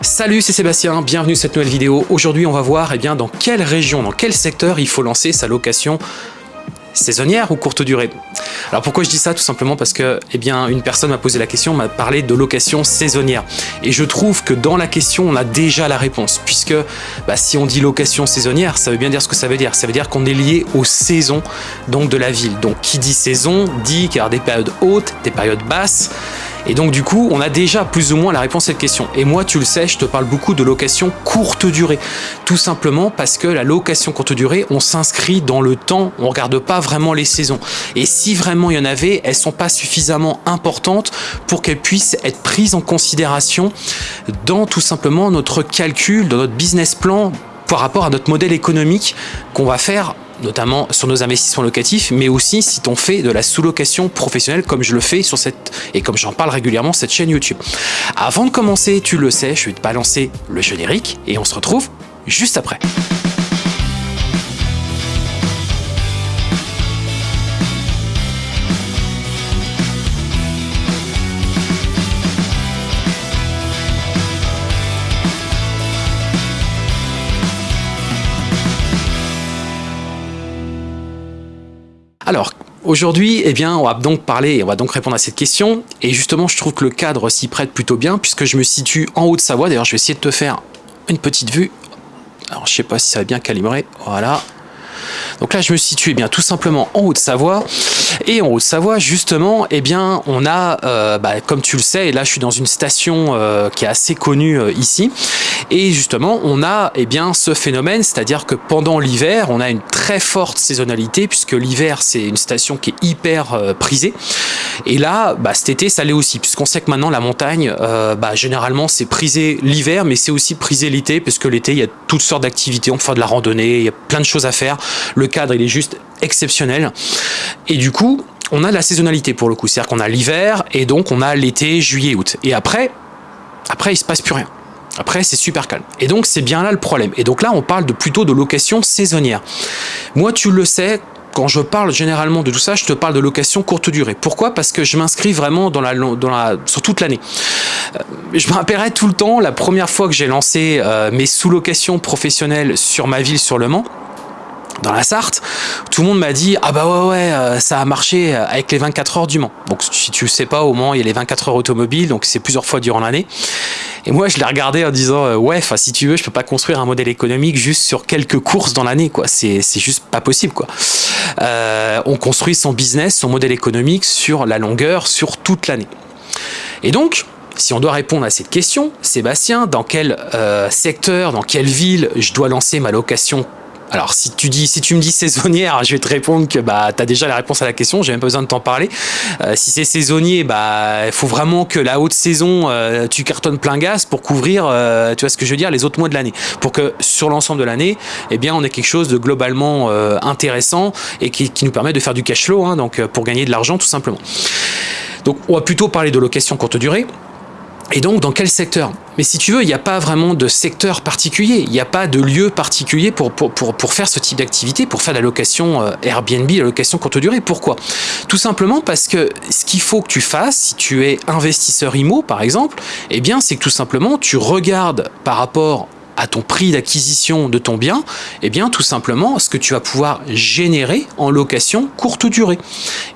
Salut, c'est Sébastien, bienvenue sur cette nouvelle vidéo. Aujourd'hui, on va voir eh bien, dans quelle région, dans quel secteur il faut lancer sa location saisonnière ou courte durée. Alors pourquoi je dis ça? Tout simplement parce que eh bien, une personne m'a posé la question, m'a parlé de location saisonnière. Et je trouve que dans la question, on a déjà la réponse. Puisque bah, si on dit location saisonnière, ça veut bien dire ce que ça veut dire. Ça veut dire qu'on est lié aux saisons donc, de la ville. Donc qui dit saison dit qu'il y a des périodes hautes, des périodes basses. Et donc du coup, on a déjà plus ou moins la réponse à cette question. Et moi, tu le sais, je te parle beaucoup de location courte durée. Tout simplement parce que la location courte durée, on s'inscrit dans le temps, on regarde pas vraiment les saisons. Et si vraiment il y en avait, elles sont pas suffisamment importantes pour qu'elles puissent être prises en considération dans tout simplement notre calcul, dans notre business plan par rapport à notre modèle économique qu'on va faire notamment sur nos investissements locatifs, mais aussi si on fait de la sous-location professionnelle comme je le fais sur cette et comme j'en parle régulièrement cette chaîne YouTube. Avant de commencer, tu le sais, je vais te balancer le générique et on se retrouve juste après. Aujourd'hui, eh bien, on va donc parler, et on va donc répondre à cette question. Et justement, je trouve que le cadre s'y prête plutôt bien, puisque je me situe en Haute-Savoie. D'ailleurs, je vais essayer de te faire une petite vue. Alors, je sais pas si ça va bien calibrer. Voilà. Donc là, je me situe eh bien tout simplement en Haute-Savoie. Et en Haute-Savoie, justement, eh bien, on a, euh, bah, comme tu le sais, et là, je suis dans une station euh, qui est assez connue euh, ici. Et justement, on a eh bien, ce phénomène, c'est-à-dire que pendant l'hiver, on a une très forte saisonnalité, puisque l'hiver, c'est une station qui est hyper prisée. Et là, bah, cet été, ça l'est aussi, puisqu'on sait que maintenant, la montagne, bah, généralement, c'est prisé l'hiver, mais c'est aussi prisé l'été, parce que l'été, il y a toutes sortes d'activités, on peut faire de la randonnée, il y a plein de choses à faire. Cadre, il est juste exceptionnel. Et du coup, on a la saisonnalité pour le coup. C'est-à-dire qu'on a l'hiver et donc on a l'été, juillet, août. Et après, après, il se passe plus rien. Après, c'est super calme. Et donc, c'est bien là le problème. Et donc là, on parle de plutôt de location saisonnière. Moi, tu le sais, quand je parle généralement de tout ça, je te parle de location courte durée. Pourquoi? Parce que je m'inscris vraiment dans la, dans la, sur toute l'année. Euh, je me rappellerai tout le temps, la première fois que j'ai lancé euh, mes sous-locations professionnelles sur ma ville, sur Le Mans, dans la Sarthe, tout le monde m'a dit ah bah ouais ouais euh, ça a marché euh, avec les 24 heures du Mans. Donc si tu sais pas au Mans il y a les 24 heures automobiles donc c'est plusieurs fois durant l'année. Et moi je l'ai regardé en disant euh, ouais enfin si tu veux je peux pas construire un modèle économique juste sur quelques courses dans l'année quoi c'est juste pas possible quoi. on construit son business son modèle économique sur la longueur sur toute l'année. Et donc si on doit répondre à cette question, Sébastien, dans quel secteur, dans quelle ville je dois lancer ma location alors si tu dis, si tu me dis saisonnière, je vais te répondre que bah as déjà la réponse à la question, j'ai même pas besoin de t'en parler. Euh, si c'est saisonnier, bah il faut vraiment que la haute saison, euh, tu cartonnes plein gaz pour couvrir, euh, tu vois ce que je veux dire, les autres mois de l'année, pour que sur l'ensemble de l'année, eh bien on ait quelque chose de globalement intéressant et qui, nous permet de faire du cash flow, hein, donc pour gagner de l'argent tout simplement. Donc on va plutôt parler de location courte durée. Et donc, dans quel secteur? Mais si tu veux, il n'y a pas vraiment de secteur particulier, il n'y a pas de lieu particulier pour, faire ce type d'activité, pour faire la location euh, Airbnb, la location courte durée. Pourquoi? Tout simplement parce que ce qu'il faut que tu fasses, si tu es investisseur IMO par exemple, eh bien c'est que tout simplement tu regardes par rapport à ton prix d'acquisition de ton bien, eh bien tout simplement ce que tu vas pouvoir générer en location courte durée.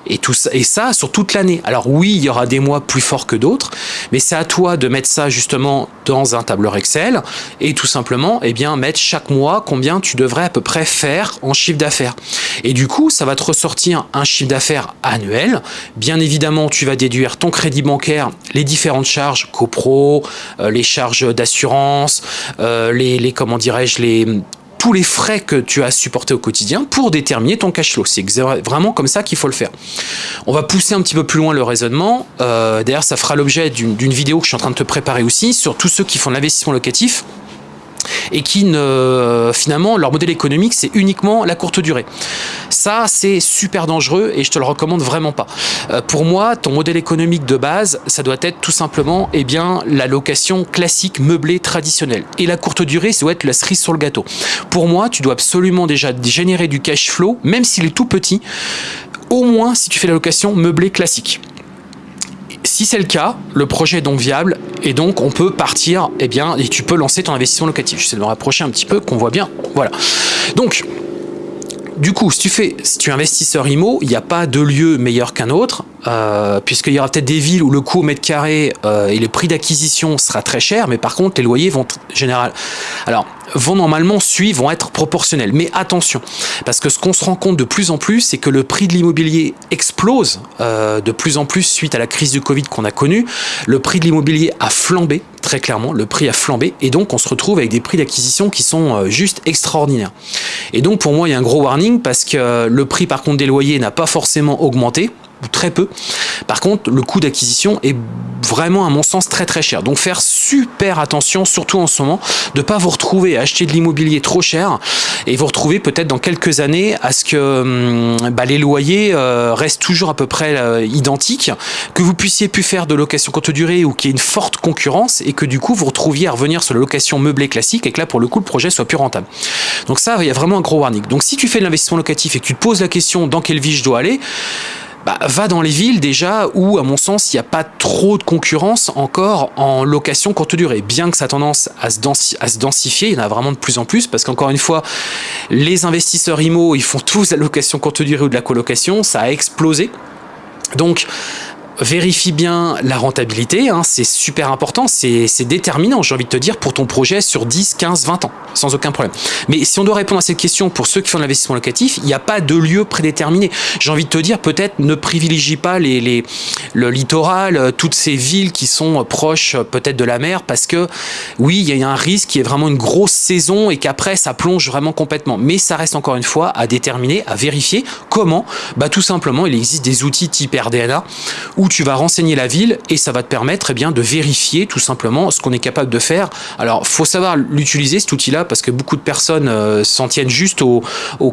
Et, tout ça, et ça sur toute l'année. Alors oui, il y aura des mois plus forts que d'autres, mais c'est à toi de mettre ça justement dans un tableur Excel et tout simplement eh bien, mettre chaque mois combien tu devrais à peu près faire en chiffre d'affaires. Et du coup, ça va te ressortir un chiffre d'affaires annuel. Bien évidemment, tu vas déduire ton crédit bancaire, les différentes charges, copro, euh, les charges d'assurance, euh, les, comment dirais-je, les tous les frais que tu as supportés au quotidien pour déterminer ton cash flow. C'est vraiment comme ça qu'il faut le faire. On va pousser un petit peu plus loin le raisonnement. Euh, d'ailleurs, ça fera l'objet d'une vidéo que je suis en train de te préparer aussi sur tous ceux qui font l'investissement locatif et qui ne finalement leur modèle économique c'est uniquement la courte durée. Ça c'est super dangereux et je te le recommande vraiment pas. Euh, pour moi ton modèle économique de base ça doit être tout simplement eh bien la location classique meublée traditionnelle et la courte durée ça doit être la cerise sur le gâteau. Pour moi tu dois absolument déjà générer du cash flow même s'il est tout petit au moins si tu fais la location meublée classique si c'est le cas, le projet est donc viable et donc on peut partir, eh bien, et tu peux lancer ton investissement locatif. J'essaie de me rapprocher un petit peu, qu'on voit bien. Voilà. Donc, du coup, si tu, fais, si tu es investisseur IMO, il n'y a pas de lieu meilleur qu'un autre, euh, puisqu'il y aura peut-être des villes où le coût au mètre carré euh, et le prix d'acquisition sera très cher, mais par contre, les loyers vont général. Alors, vont normalement suivre, vont être proportionnels. Mais attention, parce que ce qu'on se rend compte de plus en plus, c'est que le prix de l'immobilier explose euh, de plus en plus suite à la crise du Covid qu'on a connue. Le prix de l'immobilier a flambé, très clairement, le prix a flambé, et donc on se retrouve avec des prix d'acquisition qui sont euh, juste extraordinaires. Et donc pour moi, il y a un gros warning, parce que le prix par contre des loyers n'a pas forcément augmenté, très peu. Par contre, le coût d'acquisition est vraiment, à mon sens, très très cher. Donc faire super attention, surtout en ce moment, de ne pas vous retrouver à acheter de l'immobilier trop cher et vous retrouver peut-être dans quelques années à ce que hum, bah, les loyers euh, restent toujours à peu près euh, identiques, que vous puissiez plus faire de location courte durée ou qu'il y ait une forte concurrence et que du coup vous retrouviez à revenir sur la location meublée classique et que là pour le coup le projet soit plus rentable. Donc ça, il y a vraiment un gros warning. Donc si tu fais de l'investissement locatif et que tu te poses la question dans quelle vie je dois aller, bah, va dans les villes déjà où, à mon sens, il n'y a pas trop de concurrence encore en location courte durée. Bien que ça a tendance à se, densifier, il y en a vraiment de plus en plus parce qu'encore une fois, les investisseurs IMO, ils font tous la location courte durée ou de la colocation, ça a explosé. Donc, vérifie bien la rentabilité, hein, c'est super important, c'est déterminant, j'ai envie de te dire, pour ton projet sur 10, 15, 20 ans, sans aucun problème. Mais si on doit répondre à cette question pour ceux qui font de l'investissement locatif, il n'y a pas de lieu prédéterminé. J'ai envie de te dire, peut-être ne privilégie pas les, le littoral, euh, toutes ces villes qui sont proches euh, peut-être de la mer, parce que oui, il y a un risque qui est vraiment une grosse saison et qu'après ça plonge vraiment complètement. Mais ça reste encore une fois à déterminer, à vérifier comment. Bah, tout simplement, il existe des outils type RDNA tu vas renseigner la ville et ça va te permettre eh de vérifier tout simplement ce qu'on est capable de faire. Alors, faut savoir l'utiliser cet outil-là parce que beaucoup de personnes euh, s'en tiennent juste aux,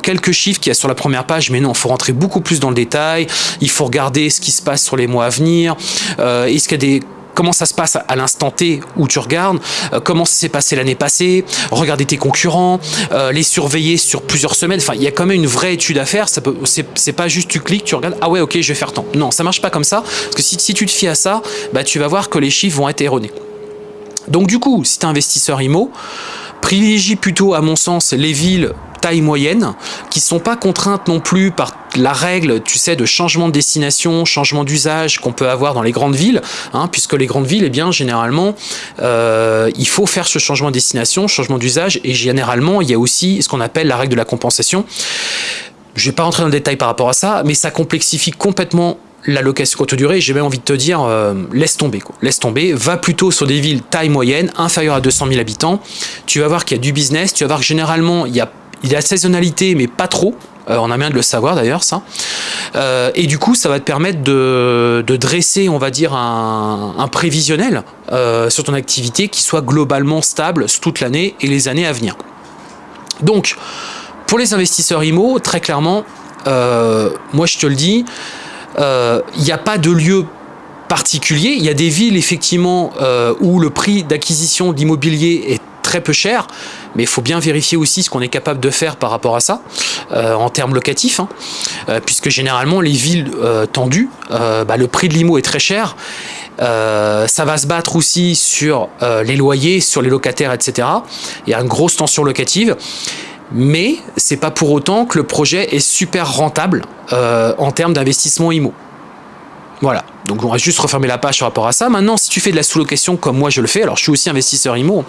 quelques chiffres qu'il y a sur la première page, mais non, il faut rentrer beaucoup plus dans le détail, il faut regarder ce qui se passe sur les mois à venir, euh, est-ce qu'il y a des comment ça se passe à l'instant T où tu regardes, euh, comment ça s'est passé l'année passée, regarder tes concurrents, euh, les surveiller sur plusieurs semaines. Enfin, il y a quand même une vraie étude à faire. C'est pas juste tu cliques, tu regardes, ah ouais, ok, je vais faire tant. Non, ça marche pas comme ça. Parce que si, si tu te fies à ça, bah, tu vas voir que les chiffres vont être erronés. Donc du coup, si tu es investisseur IMO, privilégie plutôt, à mon sens, les villes taille moyenne, qui sont pas contraintes non plus par la règle, tu sais, de changement de destination, changement d'usage qu'on peut avoir dans les grandes villes, hein, puisque les grandes villes, eh bien, généralement, euh, il faut faire ce changement de destination, changement d'usage, et généralement, il y a aussi ce qu'on appelle la règle de la compensation. Je vais pas rentrer dans le détail par rapport à ça, mais ça complexifie complètement la location courte durée, j'ai même envie de te dire, euh, laisse tomber, quoi. laisse tomber, va plutôt sur des villes taille moyenne, inférieure à 200 000 habitants, tu vas voir qu'il y a du business, tu vas voir que généralement, il y a il y a saisonnalité, mais pas trop. Euh, on a bien de le savoir d'ailleurs, ça. Euh, et du coup, ça va te permettre de, dresser, on va dire, un, prévisionnel euh, sur ton activité qui soit globalement stable toute l'année et les années à venir. Donc, pour les investisseurs IMO, très clairement, moi je te le dis, il n'y a pas de lieu particulier. Il y a des villes, effectivement, où le prix d'acquisition d'immobilier est très peu cher, mais il faut bien vérifier aussi ce qu'on est capable de faire par rapport à ça, euh, en termes locatifs, hein. euh, puisque généralement les villes euh, tendues, bah, le prix de l'IMO est très cher, ça va se battre aussi sur les loyers, sur les locataires, etc. Il y a une grosse tension locative, mais c'est pas pour autant que le projet est super rentable en termes d'investissement IMO. Voilà. Donc on va juste refermer la page par rapport à ça. Maintenant, si tu fais de la sous-location comme moi je le fais, alors je suis aussi investisseur IMO.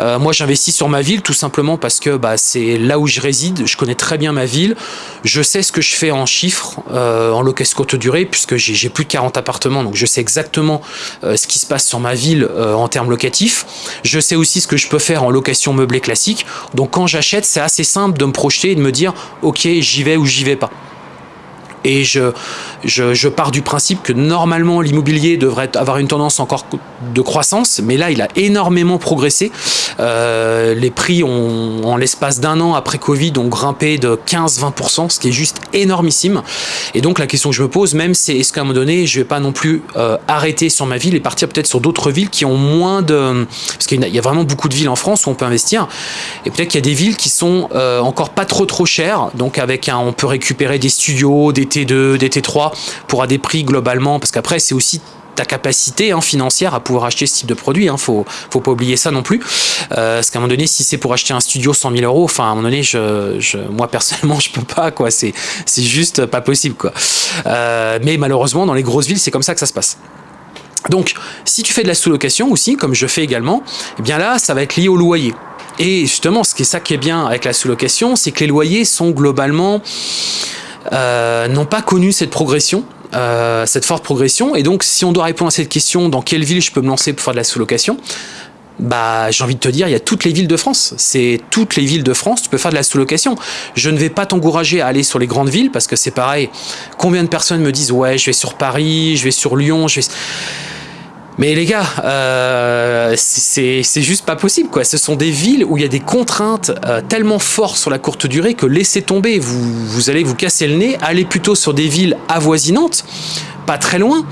Euh, moi j'investis sur ma ville tout simplement parce que bah, c'est là où je réside. Je connais très bien ma ville. Je sais ce que je fais en chiffres, euh, en location courte durée, puisque j'ai plus de 40 appartements. Donc je sais exactement euh, ce qui se passe sur ma ville en termes locatifs. Je sais aussi ce que je peux faire en location meublée classique. Donc quand j'achète, c'est assez simple de me projeter et de me dire ok j'y vais ou j'y vais pas et je, je, pars du principe que normalement l'immobilier devrait avoir une tendance encore de croissance, mais là il a énormément progressé. Euh, les prix ont, en l'espace d'un an après Covid, ont grimpé de 15-20%, ce qui est juste énormissime. Et donc la question que je me pose même, c'est est-ce qu'à un moment donné, je vais pas non plus euh, arrêter sur ma ville et partir peut-être sur d'autres villes qui ont moins de... Parce qu'il y a vraiment beaucoup de villes en France où on peut investir, et peut-être qu'il y a des villes qui sont euh, encore pas trop trop chères, donc avec un, on peut récupérer des studios, des T2, des T3 pour à des prix globalement, parce qu'après c'est aussi ta capacité hein, financière à pouvoir acheter ce type de produit. Hein, faut, faut pas oublier ça non plus. Euh, parce qu'à un moment donné, si c'est pour acheter un studio 100 000 euros, enfin à un moment donné, je, moi personnellement, je peux pas quoi. C'est c'est juste pas possible quoi. Euh, mais malheureusement, dans les grosses villes, c'est comme ça que ça se passe. Donc, si tu fais de la sous-location aussi, comme je fais également, eh bien là, ça va être lié au loyer. Et justement, ce qui est ça qui est bien avec la sous-location, c'est que les loyers sont globalement euh, n'ont pas connu cette progression. Euh, cette forte progression. Et donc si on doit répondre à cette question dans quelle ville je peux me lancer pour faire de la sous-location bah j'ai envie de te dire il y a toutes les villes de France. C'est toutes les villes de France tu peux faire de la sous-location. Je ne vais pas t'encourager à aller sur les grandes villes parce que c'est pareil. Combien de personnes me disent ouais je vais sur Paris je vais sur Lyon je vais mais les gars, euh, c'est juste pas possible quoi. Ce sont des villes où il y a des contraintes euh, tellement fortes sur la courte durée que laissez tomber, vous, vous allez vous casser le nez, allez plutôt sur des villes avoisinantes, pas très loin,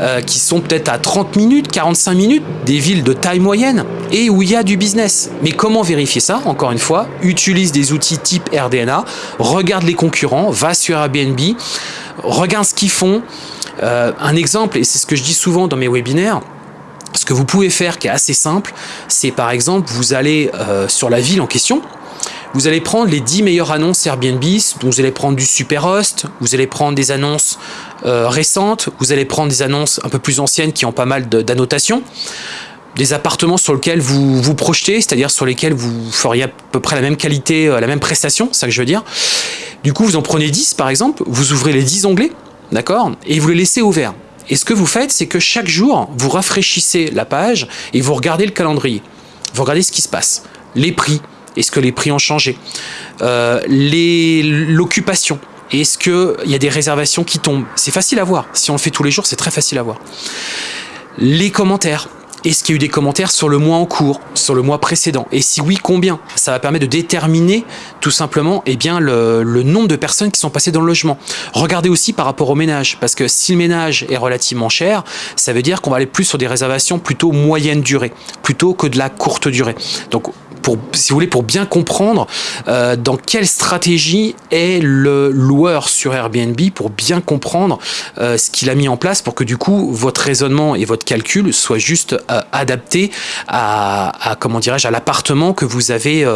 euh, qui sont peut-être à 30 minutes, 45 minutes, des villes de taille moyenne et où il y a du business. Mais comment vérifier ça? Encore une fois, utilise des outils type RDNA, regarde les concurrents, va sur Airbnb, regarde ce qu'ils font, euh, un exemple, et c'est ce que je dis souvent dans mes webinaires, ce que vous pouvez faire qui est assez simple, c'est par exemple, vous allez euh, sur la ville en question, vous allez prendre les 10 meilleures annonces Airbnb, vous allez prendre du Superhost, vous allez prendre des annonces euh, récentes, vous allez prendre des annonces un peu plus anciennes qui ont pas mal d'annotations, des appartements sur lesquels vous vous projetez, c'est-à-dire sur lesquels vous feriez à peu près la même qualité, la même prestation, c'est ça que je veux dire. Du coup, vous en prenez 10 par exemple, vous ouvrez les 10 onglets, d'accord Et vous les laissez ouverts. Et ce que vous faites, c'est que chaque jour, vous rafraîchissez la page et vous regardez le calendrier. Vous regardez ce qui se passe. Les prix, est-ce que les prix ont changé euh, L'occupation, est-ce qu'il y a des réservations qui tombent? C'est facile à voir. Si on le fait tous les jours, c'est très facile à voir. Les commentaires, est-ce qu'il y a eu des commentaires sur le mois en cours, sur le mois précédent? Et si oui, combien? Ça va permettre de déterminer tout simplement eh bien, le, le, nombre de personnes qui sont passées dans le logement. Regardez aussi par rapport au ménage, parce que si le ménage est relativement cher, ça veut dire qu'on va aller plus sur des réservations plutôt moyenne durée, plutôt que de la courte durée. Donc pour, si vous voulez, pour bien comprendre euh, dans quelle stratégie est le loueur sur Airbnb pour bien comprendre euh, ce qu'il a mis en place pour que du coup votre raisonnement et votre calcul soient juste euh, adaptés à, à comment dirais-je à l'appartement que vous avez,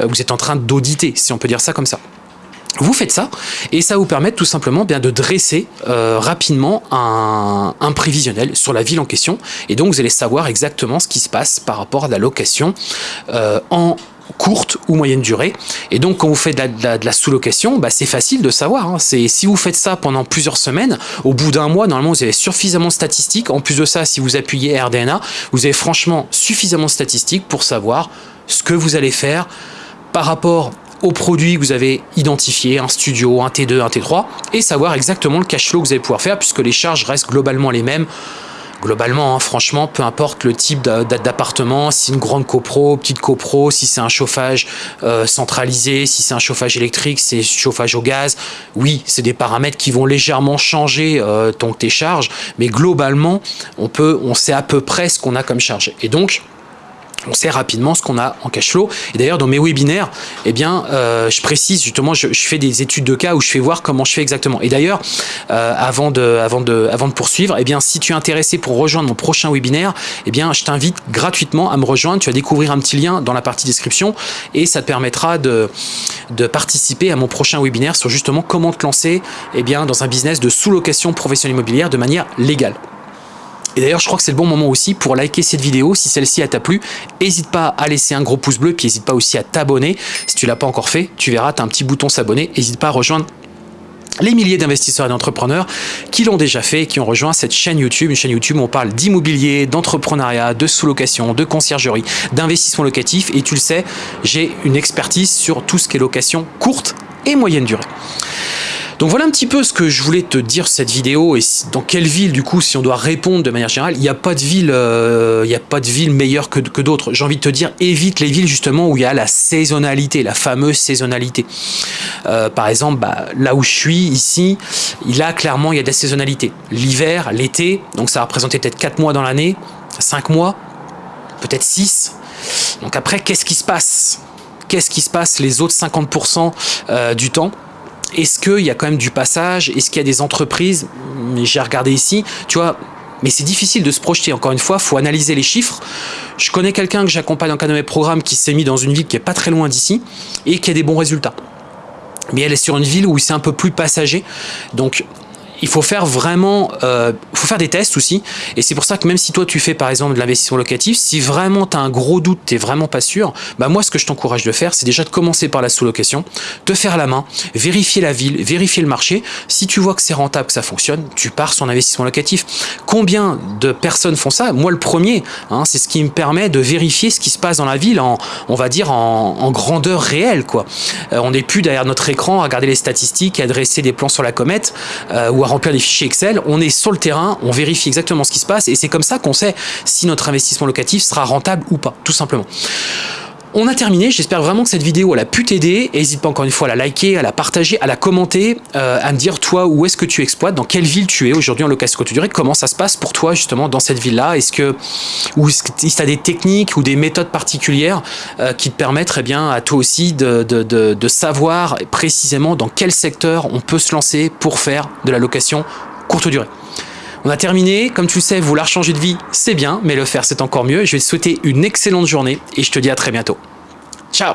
vous êtes en train d'auditer, si on peut dire ça comme ça. Vous faites ça et ça vous permet tout simplement bien de dresser euh, rapidement un, prévisionnel sur la ville en question et donc vous allez savoir exactement ce qui se passe par rapport à la location euh, en courte ou moyenne durée. Et donc, quand vous faites de la, sous-location, bah, c'est facile de savoir. Hein. Si vous faites ça pendant plusieurs semaines, au bout d'un mois, normalement, vous avez suffisamment de statistiques. En plus de ça, si vous appuyez RDNA, vous avez franchement suffisamment de statistiques pour savoir ce que vous allez faire par rapport aux produits que vous avez identifiés, un studio, un T2, un T3, et savoir exactement le cash flow que vous allez pouvoir faire, puisque les charges restent globalement les mêmes. Globalement, hein, franchement, peu importe le type d'appartement, si une grande copro, petite copro, si c'est un chauffage euh, centralisé, si c'est un chauffage électrique, c'est chauffage au gaz, oui, c'est des paramètres qui vont légèrement changer euh, ton, tes charges, mais globalement, on, peut, on sait à peu près ce qu'on a comme charge. Et donc, on sait rapidement ce qu'on a en cash flow. Et d'ailleurs, dans mes webinaires, eh bien, euh, je précise justement, je, fais des études de cas où je fais voir comment je fais exactement. Et d'ailleurs, euh, avant, de, poursuivre, eh bien, si tu es intéressé pour rejoindre mon prochain webinaire, eh bien, je t'invite gratuitement à me rejoindre. Tu vas découvrir un petit lien dans la partie description et ça te permettra de, participer à mon prochain webinaire sur justement comment te lancer eh dans un business de sous-location professionnelle immobilière de manière légale. Et d'ailleurs, je crois que c'est le bon moment aussi pour liker cette vidéo. Si celle-ci t'a plu, n'hésite pas à laisser un gros pouce bleu, puis n'hésite pas aussi à t'abonner. Si tu l'as pas encore fait, tu verras, tu as un petit bouton s'abonner. N'hésite pas à rejoindre les milliers d'investisseurs et d'entrepreneurs qui l'ont déjà fait qui ont rejoint cette chaîne YouTube, une chaîne YouTube où on parle d'immobilier, d'entrepreneuriat, de sous-location, de conciergerie, d'investissement locatif. Et tu le sais, j'ai une expertise sur tout ce qui est location courte et moyenne durée. Donc voilà un petit peu ce que je voulais te dire cette vidéo et dans quelle ville du coup si on doit répondre de manière générale, il n'y a pas de ville euh, a pas de ville meilleure que, d'autres. J'ai envie de te dire évite les villes justement où il y a la saisonnalité, la fameuse saisonnalité. Euh, par exemple, bah, là où je suis ici, a clairement il y a de la saisonnalité. L'hiver, l'été, donc ça va représenter peut-être 4 mois dans l'année, 5 mois, peut-être 6. Donc après, qu'est-ce qui se passe? Qu'est-ce qui se passe les autres 50% euh, du temps? Est-ce qu'il y a quand même du passage? Est-ce qu'il y a des entreprises? J'ai regardé ici, tu vois, mais c'est difficile de se projeter. Encore une fois, il faut analyser les chiffres. Je connais quelqu'un que j'accompagne dans un de mes programmes qui s'est mis dans une ville qui est pas très loin d'ici et qui a des bons résultats. Mais elle est sur une ville où c'est un peu plus passager. Donc il faut faire vraiment, euh, faut faire des tests aussi. Et c'est pour ça que même si toi tu fais par exemple de l'investissement locatif, si vraiment tu as un gros doute, tu vraiment pas sûr, bah moi ce que je t'encourage de faire, c'est déjà de commencer par la sous-location, te faire la main, vérifier la ville, vérifier le marché. Si tu vois que c'est rentable, que ça fonctionne, tu pars sur l'investissement locatif. Combien de personnes font ça? Moi le premier, hein, c'est ce qui me permet de vérifier ce qui se passe dans la ville en, on va dire, en, grandeur réelle. quoi. Euh, on n'est plus derrière notre écran à regarder les statistiques, à dresser des plans sur la comète euh, ou remplir des fichiers Excel, on est sur le terrain, on vérifie exactement ce qui se passe et c'est comme ça qu'on sait si notre investissement locatif sera rentable ou pas, tout simplement. On a terminé, j'espère vraiment que cette vidéo a pu t'aider. N'hésite pas encore une fois à la liker, à la partager, à la commenter, euh, à me dire toi où est-ce que tu exploites, dans quelle ville tu es aujourd'hui en location courte durée, comment ça se passe pour toi justement dans cette ville-là, est-ce que ou est-ce que tu as des techniques ou des méthodes particulières euh, qui te permettent eh bien, à toi aussi de savoir précisément dans quel secteur on peut se lancer pour faire de la location courte durée? On a terminé, comme tu le sais, vouloir changer de vie, c'est bien, mais le faire c'est encore mieux. Je vais te souhaiter une excellente journée et je te dis à très bientôt. Ciao